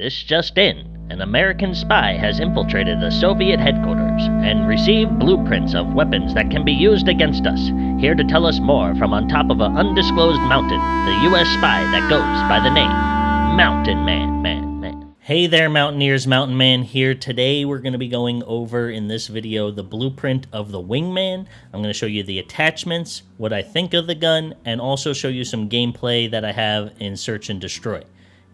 This just in. An American spy has infiltrated the Soviet headquarters and received blueprints of weapons that can be used against us. Here to tell us more from on top of an undisclosed mountain, the U.S. spy that goes by the name Mountain Man, Man, Man. Hey there, Mountaineers, Mountain Man here. Today we're going to be going over in this video the blueprint of the Wingman. I'm going to show you the attachments, what I think of the gun, and also show you some gameplay that I have in Search and Destroy.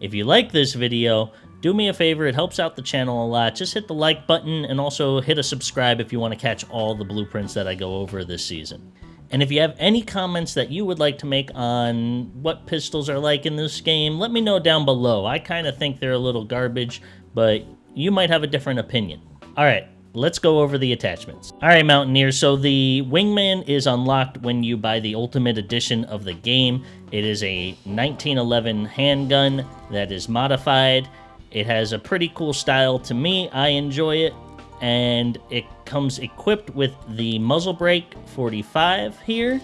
If you like this video, do me a favor, it helps out the channel a lot. Just hit the like button and also hit a subscribe if you want to catch all the blueprints that I go over this season. And if you have any comments that you would like to make on what pistols are like in this game, let me know down below. I kind of think they're a little garbage, but you might have a different opinion. All right, let's go over the attachments. All right, Mountaineers, so the Wingman is unlocked when you buy the Ultimate Edition of the game. It is a 1911 handgun that is modified. It has a pretty cool style to me. I enjoy it. And it comes equipped with the muzzle brake 45 here,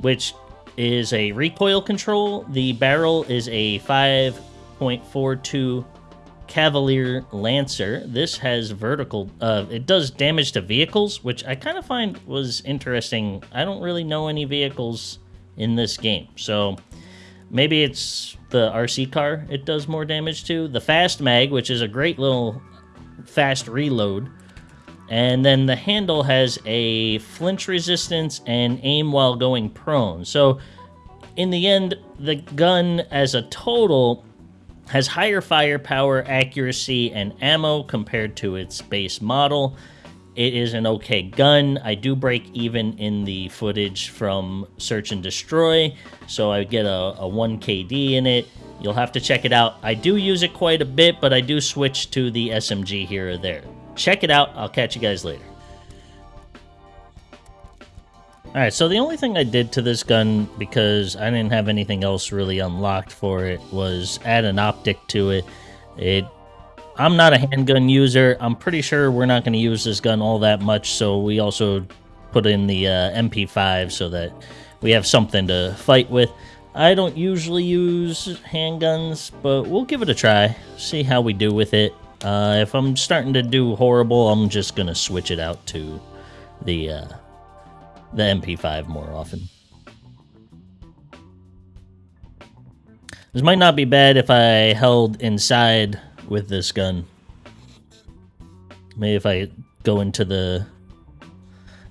which is a recoil control. The barrel is a 5.42 Cavalier Lancer. This has vertical, uh, it does damage to vehicles, which I kind of find was interesting. I don't really know any vehicles in this game. So maybe it's the RC car it does more damage to. The fast mag, which is a great little fast reload. And then the handle has a flinch resistance and aim while going prone. So in the end, the gun as a total has higher firepower, accuracy, and ammo compared to its base model. It is an okay gun. I do break even in the footage from Search and Destroy, so I get a, a 1 KD in it. You'll have to check it out. I do use it quite a bit, but I do switch to the SMG here or there. Check it out. I'll catch you guys later. Alright, so the only thing I did to this gun, because I didn't have anything else really unlocked for it, was add an optic to it. It I'm not a handgun user. I'm pretty sure we're not going to use this gun all that much, so we also put in the uh, MP5 so that we have something to fight with. I don't usually use handguns, but we'll give it a try, see how we do with it. Uh, if I'm starting to do horrible, I'm just going to switch it out to the, uh, the MP5 more often. This might not be bad if I held inside with this gun. Maybe if I go into the...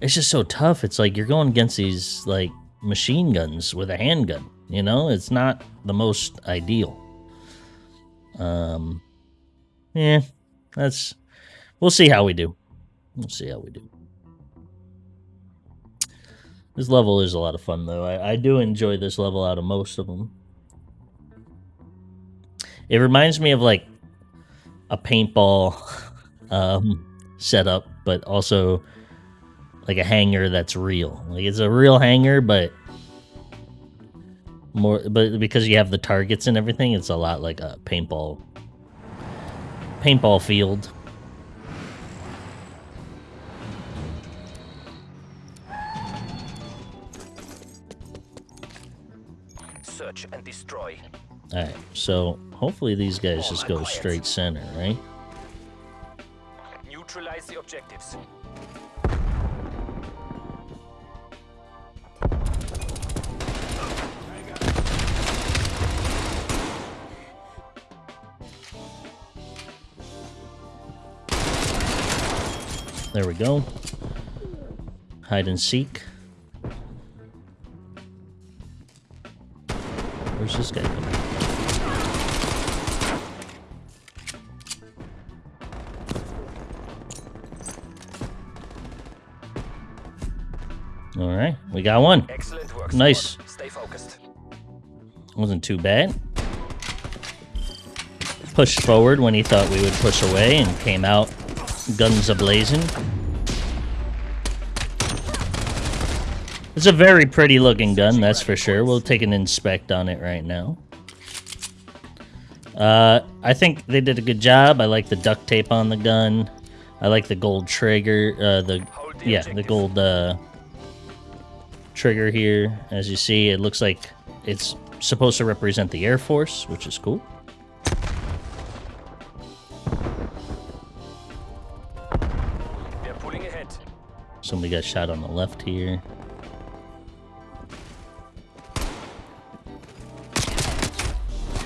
It's just so tough. It's like you're going against these, like, machine guns with a handgun. You know? It's not the most ideal. Um... Yeah, that's... We'll see how we do. We'll see how we do. This level is a lot of fun, though. I, I do enjoy this level out of most of them. It reminds me of, like, a paintball um, setup, but also like a hangar that's real. Like it's a real hangar, but more, but because you have the targets and everything, it's a lot like a paintball paintball field. Alright, so hopefully these guys just go straight center, right? Neutralize the objectives. There we go. Hide and seek. Got one. Excellent work. Nice. Squad. Stay focused. Wasn't too bad. Pushed forward when he thought we would push away and came out guns ablazing. It's a very pretty looking gun, that's for sure. We'll take an inspect on it right now. Uh, I think they did a good job. I like the duct tape on the gun. I like the gold trigger, uh, the, yeah, the gold, uh, trigger here. As you see, it looks like it's supposed to represent the Air Force, which is cool. They're pulling ahead. Somebody got shot on the left here.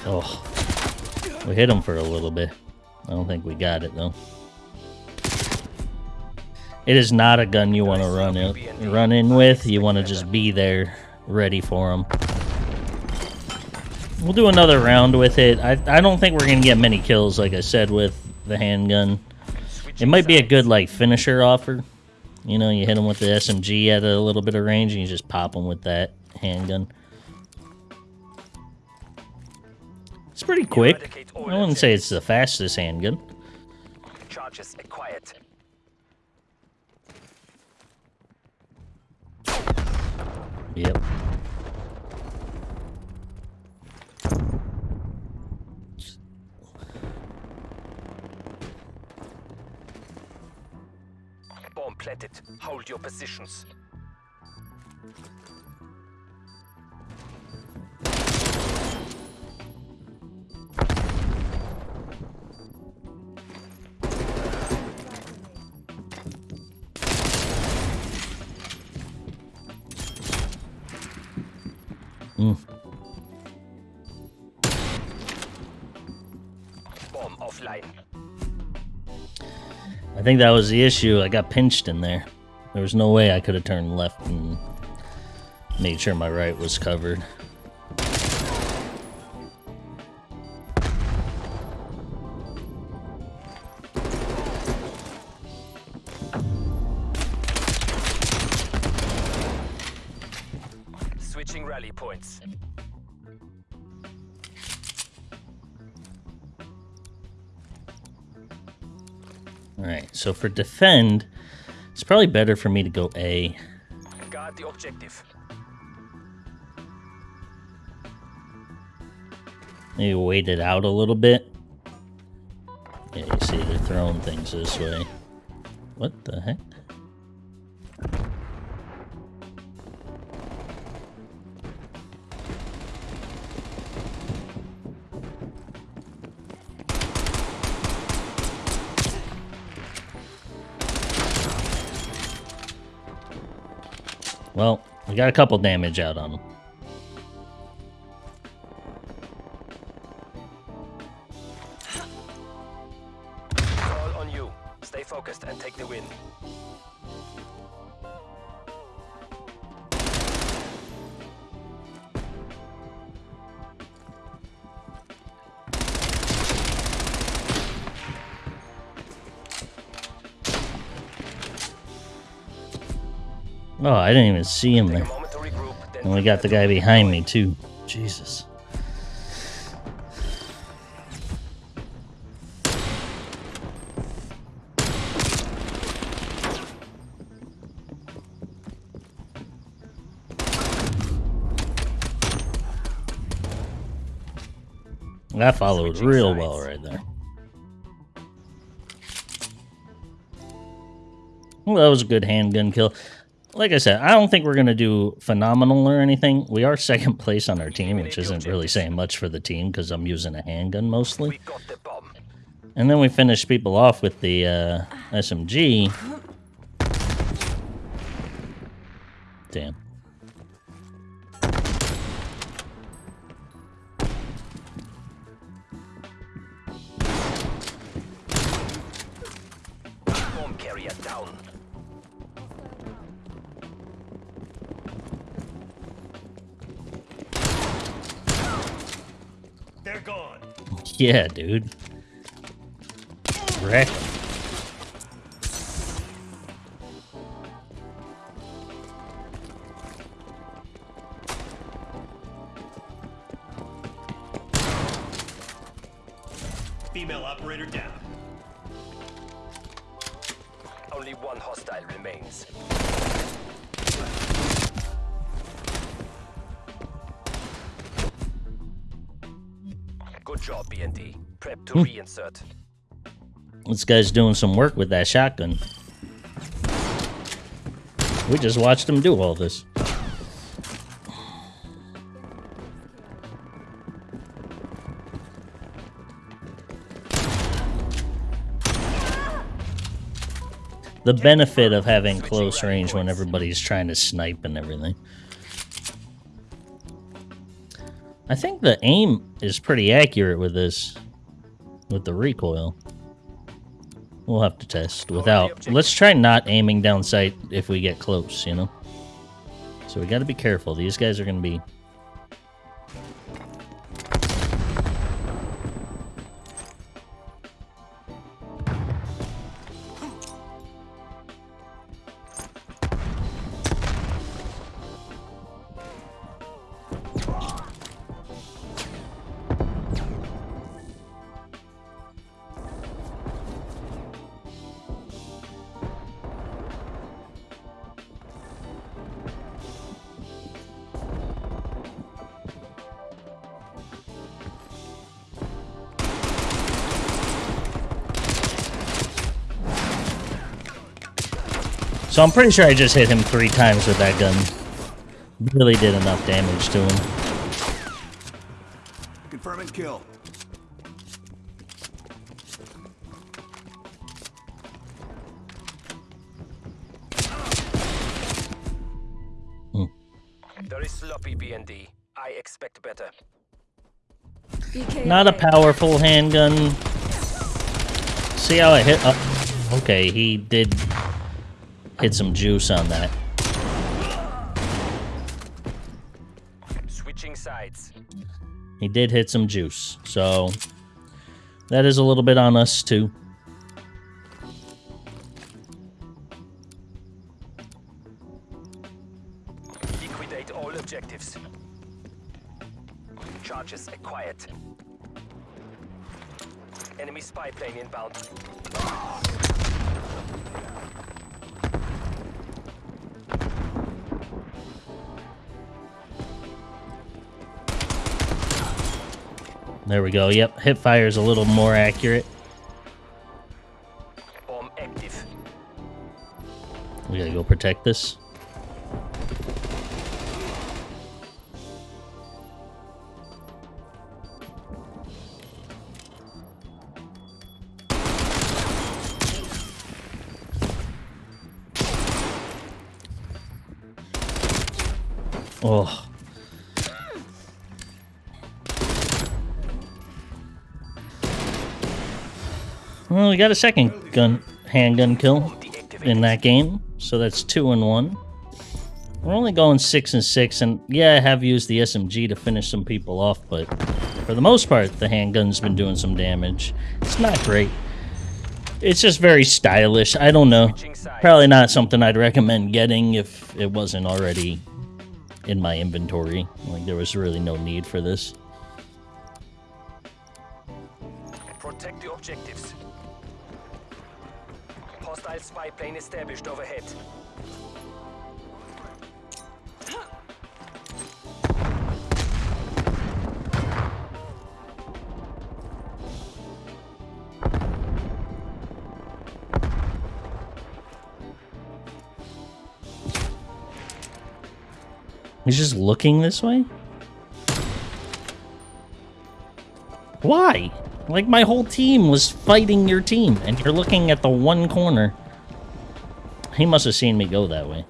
Oh, we hit him for a little bit. I don't think we got it though. It is not a gun you want to run in, run in with. You want to just be there, ready for them. We'll do another round with it. I, I don't think we're going to get many kills, like I said, with the handgun. It might be a good, like, finisher offer. You know, you hit them with the SMG at a little bit of range, and you just pop them with that handgun. It's pretty quick. I wouldn't say it's the fastest handgun. Charges acquired. Yep. Bomb planted. Hold your positions. Mm. Bomb offline. I think that was the issue. I got pinched in there. There was no way I could have turned left and made sure my right was covered. So for defend, it's probably better for me to go A. Guard the objective. Maybe wait it out a little bit. Yeah, you see they're throwing things this way. What the heck? Well, we got a couple damage out on them. All on you. Stay focused and take the win. Oh, I didn't even see him there. a moment to regroup. Then And we got the guy behind me too. Jesus. That followed real well right there. Well, that was a good handgun kill. Like I said, I don't think we're going to do phenomenal or anything. We are second place on our team, which isn't really saying much for the team because I'm using a handgun mostly. we got the bomb. And then we finish people off with the uh, SMG. Damn. Yeah, dude. Wreck. 'em. Female operator down. Only one hostile remains. Good job, BND. Prep to hmm. reinsert. This guy's doing some work with that shotgun. We just watched him do all this. the benefit of having close range when everybody's trying to snipe and everything. I think the aim is pretty accurate with this, with the recoil. We'll have to test without. Let's try not aiming down sight if we get close, you know? So we gotta be careful. These guys are gonna be... So I'm pretty sure I just hit him three times with that gun. Really did enough damage to him. Confirming kill. Hmm. Very sloppy, BND. I expect better. Not a powerful handgun. See how I hit? Oh, okay, he did hit some juice on that. Switching sides. He did hit some juice, so that is a little bit on us too. There we go. Yep, hip fire is a little more accurate. Bomb active. We gotta go protect this. Oh. Well, we got a second gun handgun kill in that game, so that's two and one. We're only going six and six, and yeah, I have used the SMG to finish some people off, but for the most part, the handgun's been doing some damage. It's not great. It's just very stylish. I don't know. Probably not something I'd recommend getting if it wasn't already in my inventory. Like there was really no need for this. Protect the objectives. Hostile spy plane established overhead. He's just looking this way? Why? Like my whole team was fighting your team, and you're looking at the one corner. He must have seen me go that way.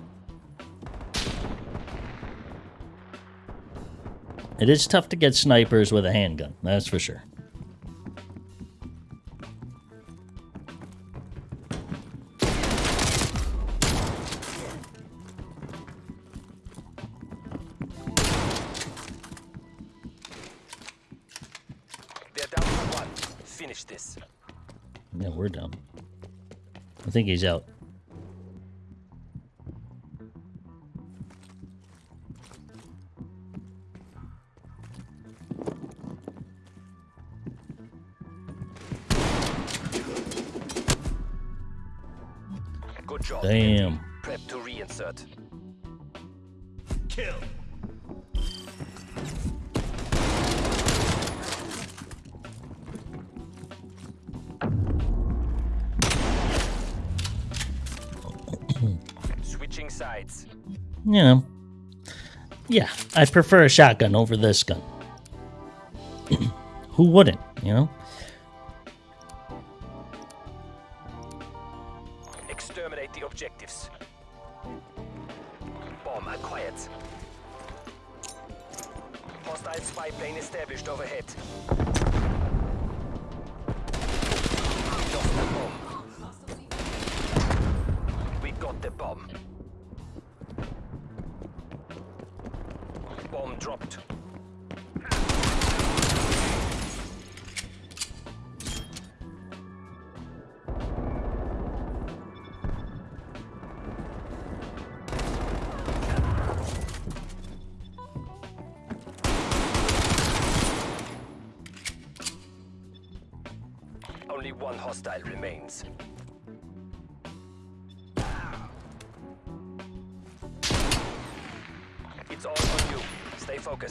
It is tough to get snipers with a handgun, that's for sure. I think he's out. Good job. Damn. Prep to reinsert. Kill. Sides. You know. Yeah, I prefer a shotgun over this gun. Who wouldn't, you know? Exterminate the objectives. Bomb acquired. Hostile spy plane established overhead. Lost the bomb. We got the bomb. Dropped. Only one hostile remains.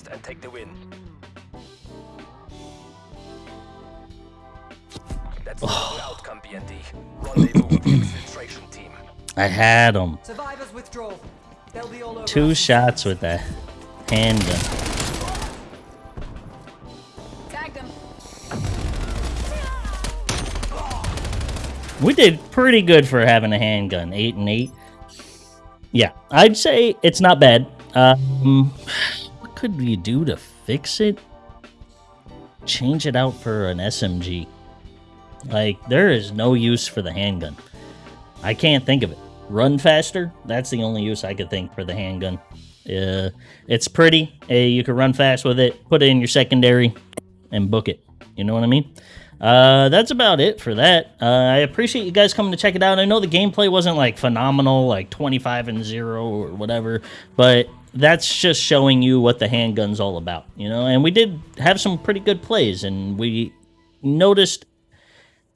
Stay and take the win. That's not the outcome, BND. Rendezvous with the infiltration team. I had him. Survivors withdraw. They'll be all over Two shots with that handgun. We did pretty good for having a handgun. Eight and eight. Yeah, I'd say it's not bad. Um, what could we do to fix it? Change it out for an SMG. Like, there is no use for the handgun. I can't think of it. Run faster? That's the only use I could think for the handgun. Uh, it's pretty. Uh, you can run fast with it. Put it in your secondary and book it. You know what I mean? Uh, that's about it for that. Uh, I appreciate you guys coming to check it out. I know the gameplay wasn't like phenomenal, like 25 and 0 or whatever, but that's just showing you what the handgun's all about, you know? And we did have some pretty good plays, and we noticed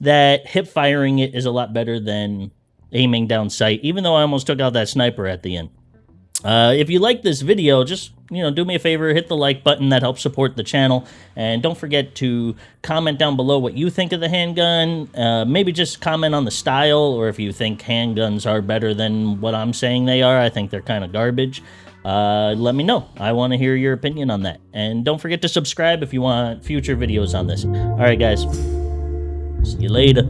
that hip firing it is a lot better than aiming down sight, even though I almost took out that sniper at the end. Uh, if you like this video, just you know, do me a favor, hit the like button. That helps support the channel, and don't forget to comment down below what you think of the handgun. Uh, maybe just comment on the style, or if you think handguns are better than what I'm saying they are. I think they're kind of garbage. Uh, let me know. I want to hear your opinion on that, and don't forget to subscribe if you want future videos on this. All right, guys. See you later.